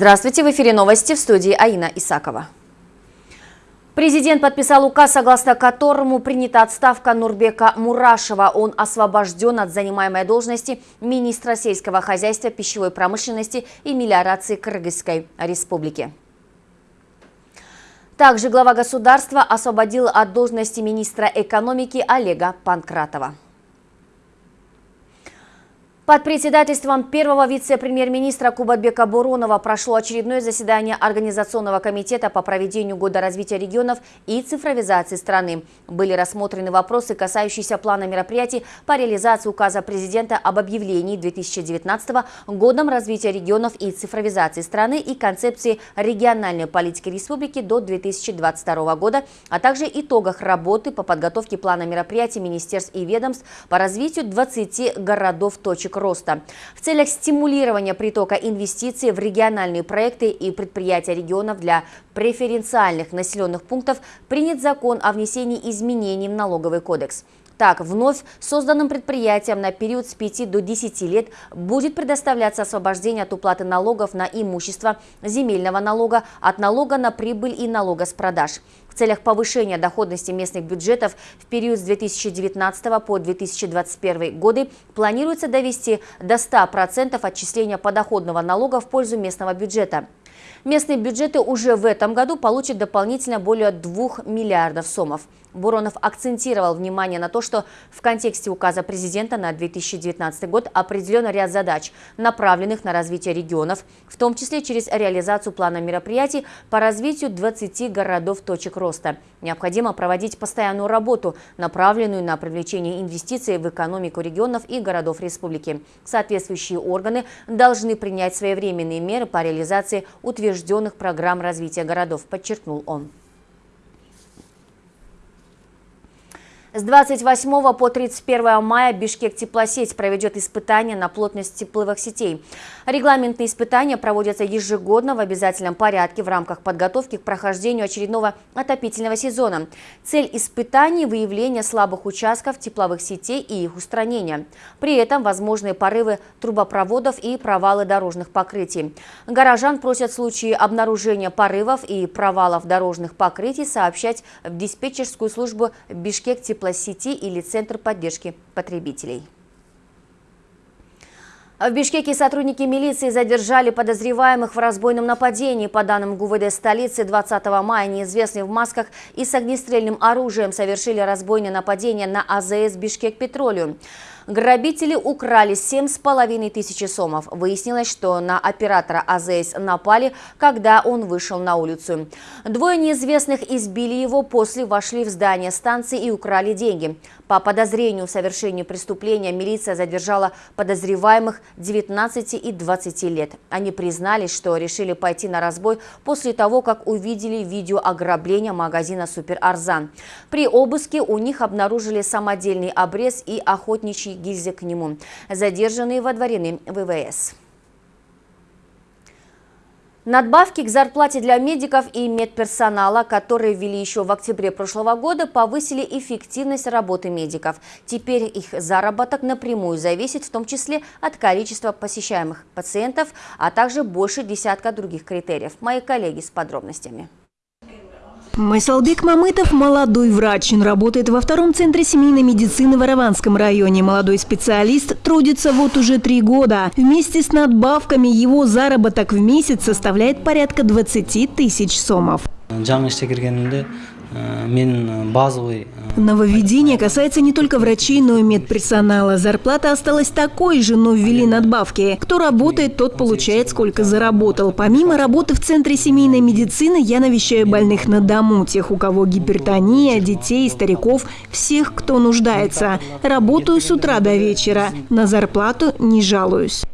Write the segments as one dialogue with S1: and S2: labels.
S1: Здравствуйте, в эфире новости в студии Аина Исакова. Президент подписал указ, согласно которому принята отставка Нурбека Мурашева. Он освобожден от занимаемой должности министра сельского хозяйства, пищевой промышленности и мелиорации Кыргызской республики. Также глава государства освободил от должности министра экономики Олега Панкратова. Под председательством первого вице-премьер-министра Кубатбека Буронова прошло очередное заседание Организационного комитета по проведению Года развития регионов и цифровизации страны. Были рассмотрены вопросы, касающиеся плана мероприятий по реализации указа президента об объявлении 2019 Годом развития регионов и цифровизации страны и концепции региональной политики республики до 2022 года, а также итогах работы по подготовке плана мероприятий министерств и ведомств по развитию 20 городов-точек роста. В целях стимулирования притока инвестиций в региональные проекты и предприятия регионов для преференциальных населенных пунктов принят закон о внесении изменений в налоговый кодекс. Так, вновь созданным предприятиям на период с 5 до 10 лет будет предоставляться освобождение от уплаты налогов на имущество, земельного налога, от налога на прибыль и налога с продаж. В целях повышения доходности местных бюджетов в период с 2019 по 2021 годы планируется довести до 100% отчисления подоходного налога в пользу местного бюджета. Местные бюджеты уже в этом году получат дополнительно более 2 миллиардов сомов. Буронов акцентировал внимание на то, что в контексте указа президента на 2019 год определен ряд задач, направленных на развитие регионов, в том числе через реализацию плана мероприятий по развитию 20 городов-точек роста. Необходимо проводить постоянную работу, направленную на привлечение инвестиций в экономику регионов и городов республики. Соответствующие органы должны принять своевременные меры по реализации утвержденных программ развития городов, подчеркнул он. С 28 по 31 мая Бишкек теплосеть проведет испытания на плотность тепловых сетей. Регламентные испытания проводятся ежегодно в обязательном порядке в рамках подготовки к прохождению очередного отопительного сезона. Цель испытаний – выявление слабых участков тепловых сетей и их устранение. При этом возможные порывы трубопроводов и провалы дорожных покрытий. Горожан просят в случае обнаружения порывов и провалов дорожных покрытий сообщать в диспетчерскую службу Бишкек теплосеть теплосети или Центр поддержки потребителей. В Бишкеке сотрудники милиции задержали подозреваемых в разбойном нападении. По данным ГУВД столицы, 20 мая неизвестные в масках и с огнестрельным оружием совершили разбойное нападение на АЗС «Бишкек Петролиум». Грабители украли 7,5 тысячи сомов. Выяснилось, что на оператора АЗС напали, когда он вышел на улицу. Двое неизвестных избили его, после вошли в здание станции и украли деньги. По подозрению в совершении преступления милиция задержала подозреваемых 19 и 20 лет. Они признались, что решили пойти на разбой после того, как увидели видео ограбления магазина «Супер Арзан». При обыске у них обнаружили самодельный обрез и охотничий гильзы к нему. Задержанные водворены ВВС. Надбавки к зарплате для медиков и медперсонала, которые ввели еще в октябре прошлого года, повысили эффективность работы медиков. Теперь их заработок напрямую зависит в том числе от количества посещаемых пациентов, а также больше десятка других критериев. Мои коллеги с подробностями.
S2: Майсалбек Мамытов – молодой врач. Он работает во втором центре семейной медицины в Араванском районе. Молодой специалист трудится вот уже три года. Вместе с надбавками его заработок в месяц составляет порядка 20 тысяч сомов. Нововведение касается не только врачей, но и медперсонала. Зарплата осталась такой же, но ввели надбавки. Кто работает, тот получает, сколько заработал. Помимо работы в Центре семейной медицины, я навещаю больных на дому, тех, у кого гипертония, детей, стариков, всех, кто нуждается. Работаю с утра до вечера. На зарплату не жалуюсь.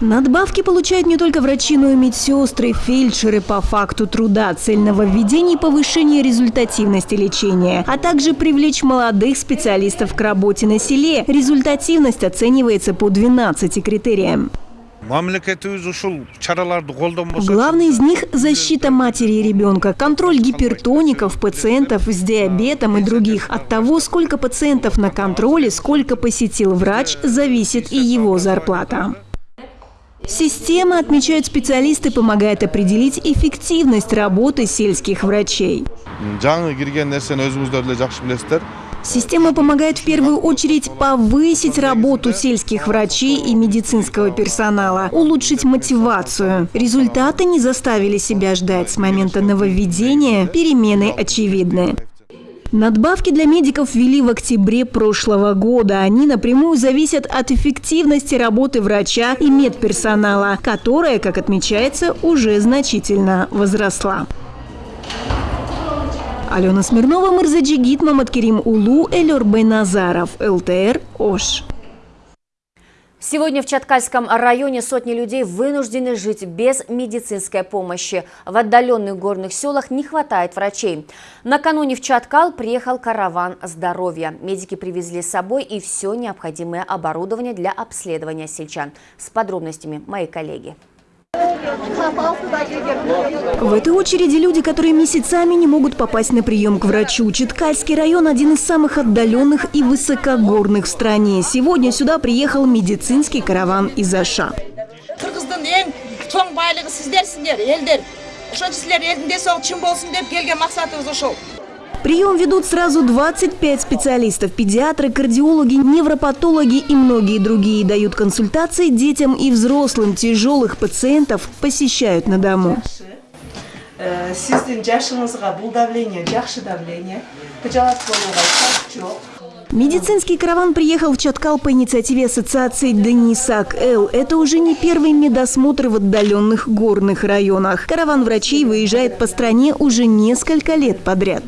S2: Надбавки получают не только врачи, но и медсестры, фельдшеры по факту труда, цельного введения и повышения результативности лечения, а также привлечь молодых специалистов к работе на селе. Результативность оценивается по 12 критериям. Главный из них – защита матери и ребенка, контроль гипертоников, пациентов с диабетом и других. От того, сколько пациентов на контроле, сколько посетил врач, зависит и его зарплата. Система, отмечают специалисты, помогает определить эффективность работы сельских врачей. Система помогает в первую очередь повысить работу сельских врачей и медицинского персонала, улучшить мотивацию. Результаты не заставили себя ждать. С момента нововведения перемены очевидны. Надбавки для медиков ввели в октябре прошлого года. Они напрямую зависят от эффективности работы врача и медперсонала, которая, как отмечается, уже значительно возросла. Алена Смирнова, Мырзаджигит, Маматкерим Улу, Элер Байназаров, ЛТР, Ош.
S1: Сегодня в Чаткальском районе сотни людей вынуждены жить без медицинской помощи. В отдаленных горных селах не хватает врачей. Накануне в Чаткал приехал караван здоровья. Медики привезли с собой и все необходимое оборудование для обследования сельчан. С подробностями мои коллеги.
S2: В этой очереди люди, которые месяцами не могут попасть на прием к врачу. Читкальский район – один из самых отдаленных и высокогорных в стране. Сегодня сюда приехал медицинский караван из Аша. Прием ведут сразу 25 специалистов. Педиатры, кардиологи, невропатологи и многие другие дают консультации детям и взрослым. Тяжелых пациентов посещают на дому.
S3: Э, сиздин жашыңызга бул давление жакшы давление кыжалат болууга шарт жок
S2: Медицинский караван приехал в Чаткал по инициативе ассоциации «Денисак Л». Это уже не первый медосмотр в отдаленных горных районах. Караван врачей выезжает по стране уже несколько лет подряд.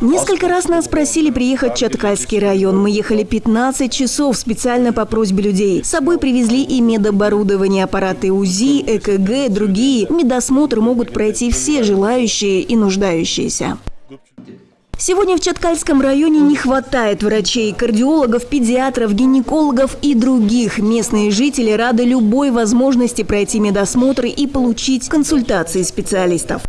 S2: Несколько раз нас просили приехать в Чаткальский район. Мы ехали 15 часов специально по просьбе людей. С собой привезли и медоборудование, аппараты УЗИ, ЭКГ, другие. Медосмотр могут пройти все желающие и нуждающиеся. Сегодня в Чаткальском районе не хватает врачей, кардиологов, педиатров, гинекологов и других. Местные жители рады любой возможности пройти медосмотр и получить консультации специалистов.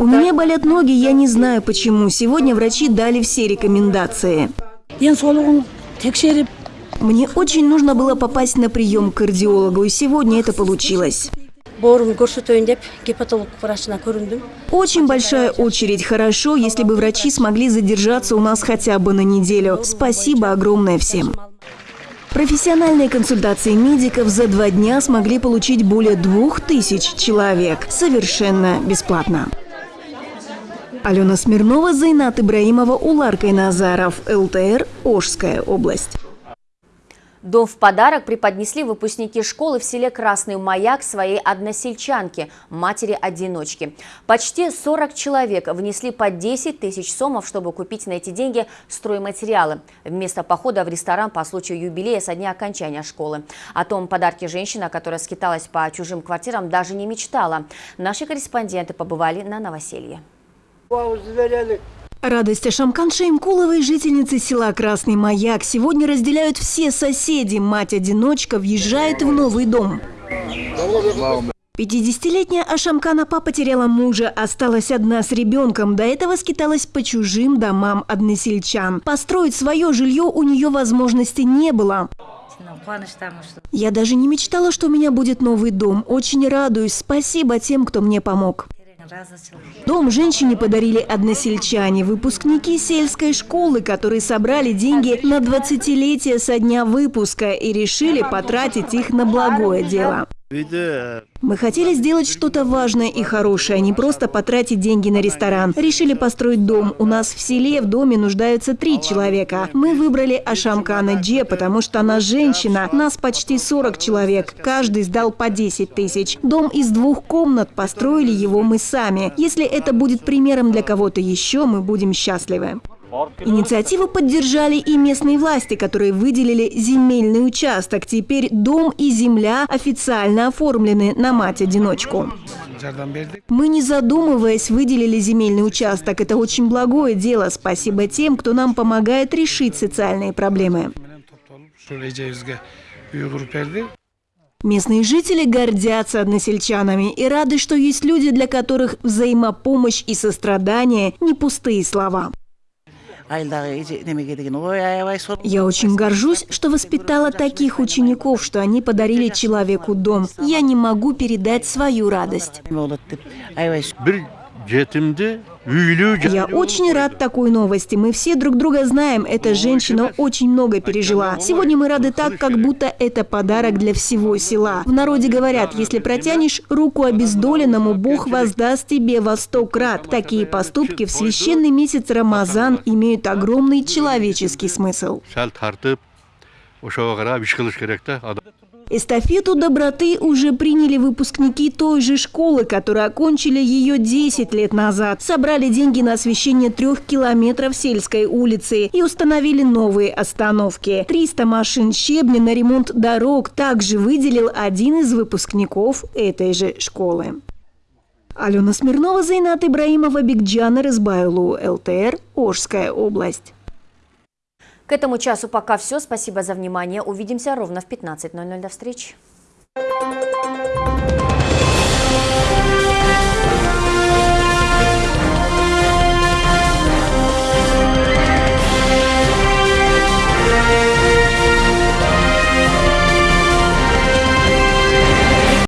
S2: У меня болят ноги, я не знаю почему. Сегодня врачи дали все рекомендации. Мне очень нужно было попасть на прием к кардиологу, и сегодня это получилось. Очень большая очередь. Хорошо, если бы врачи смогли задержаться у нас хотя бы на неделю. Спасибо огромное всем. Профессиональные консультации медиков за два дня смогли получить более двух тысяч человек. Совершенно бесплатно. Алена Смирнова, Зайнат Ибраимова, Уларкой Назаров, ЛТР, Ожская область.
S1: Дом в подарок преподнесли выпускники школы в селе Красный Маяк своей односельчанке, матери-одиночки. Почти 40 человек внесли по 10 тысяч сомов, чтобы купить на эти деньги стройматериалы. Вместо похода в ресторан по случаю юбилея со дня окончания школы. О том подарке женщина, которая скиталась по чужим квартирам, даже не мечтала. Наши корреспонденты побывали на новоселье.
S2: Радость Ашамкан Шеймкуловой, жительницы села Красный Маяк, сегодня разделяют все соседи. Мать-одиночка въезжает в новый дом. 50-летняя Ашамкан Апа потеряла мужа, осталась одна с ребенком. До этого скиталась по чужим домам односельчан. Построить свое жилье у нее возможности не было. Я даже не мечтала, что у меня будет новый дом. Очень радуюсь. Спасибо тем, кто мне помог. Дом женщине подарили односельчане, выпускники сельской школы, которые собрали деньги на 20-летие со дня выпуска и решили потратить их на благое дело. Мы хотели сделать что-то важное и хорошее, а не просто потратить деньги на ресторан. Решили построить дом. У нас в селе в доме нуждаются три человека. Мы выбрали Ашамкана Дже, потому что она женщина. Нас почти 40 человек. Каждый сдал по 10 тысяч. Дом из двух комнат. Построили его мы сами. Если это будет примером для кого-то еще, мы будем счастливы. Инициативу поддержали и местные власти, которые выделили земельный участок. Теперь дом и земля официально оформлены на мать-одиночку. Мы, не задумываясь, выделили земельный участок. Это очень благое дело. Спасибо тем, кто нам помогает решить социальные проблемы. Местные жители гордятся односельчанами и рады, что есть люди, для которых взаимопомощь и сострадание – не пустые слова. Я очень горжусь, что воспитала таких учеников, что они подарили человеку дом. Я не могу передать свою радость.
S4: неме болот деп аябай сүйдім.
S5: бір жетімді үйлі
S2: Я очень рад такой новости. Мы все друг друга знаем. Эта женщина очень много пережила. Сегодня мы рады так, как будто это подарок для всего села. В народе говорят, если протянешь руку обездоленному, Бог воздаст тебе во сто крат. Такие поступки в священный месяц Рамазан имеют огромный человеческий смысл. Эстафету доброты уже приняли выпускники той же школы, которые окончили ее 10 лет назад. Собрали деньги на освещение трех километров сельской улицы и установили новые остановки. 300 машин щебня на ремонт дорог также выделил один из выпускников этой же школы. Алена Смирнова, Зайнат Ибраимова, Бигджан Рызбайлу, ЛТР, Ожская область.
S1: К этому часу пока все. Спасибо за внимание. Увидимся ровно в 15.00. До встречи.